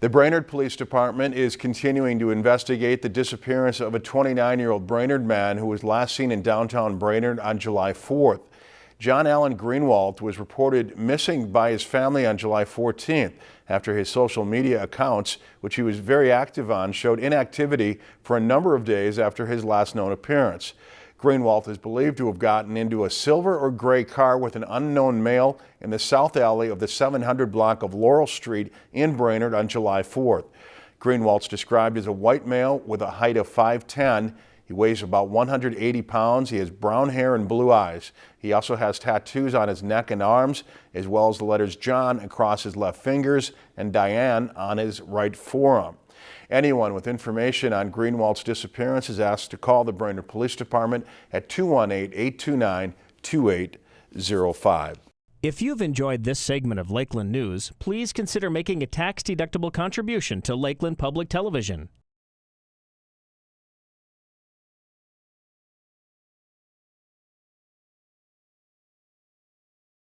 The Brainerd Police Department is continuing to investigate the disappearance of a 29-year-old Brainerd man who was last seen in downtown Brainerd on July 4th. John Allen Greenwalt was reported missing by his family on July 14th after his social media accounts, which he was very active on, showed inactivity for a number of days after his last known appearance. Greenwalt is believed to have gotten into a silver or gray car with an unknown male in the south alley of the 700 block of Laurel Street in Brainerd on July 4th. Greenwalt's described as a white male with a height of 5'10". He weighs about 180 pounds. He has brown hair and blue eyes. He also has tattoos on his neck and arms, as well as the letters John across his left fingers and Diane on his right forearm. Anyone with information on Greenwalt's disappearance is asked to call the Brainerd Police Department at 218-829-2805. If you've enjoyed this segment of Lakeland News, please consider making a tax-deductible contribution to Lakeland Public Television.